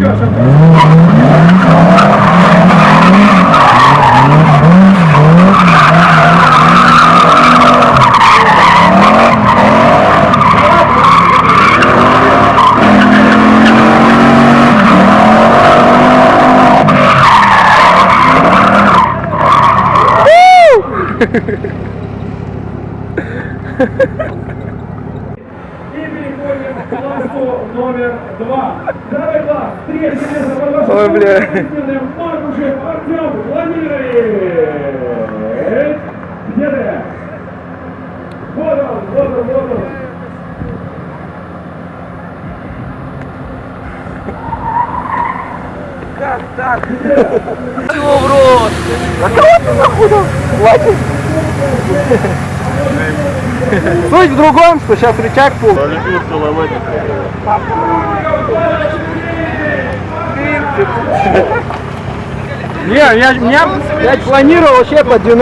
И переходим к классу номер два. Ой, бля. Где ты? Вот он, вот он, вот он. Чего в рот? А кого ты нахуй платишь? Суть в другом, что сейчас рычаг пул. Не, я, я, я планировал вообще под 90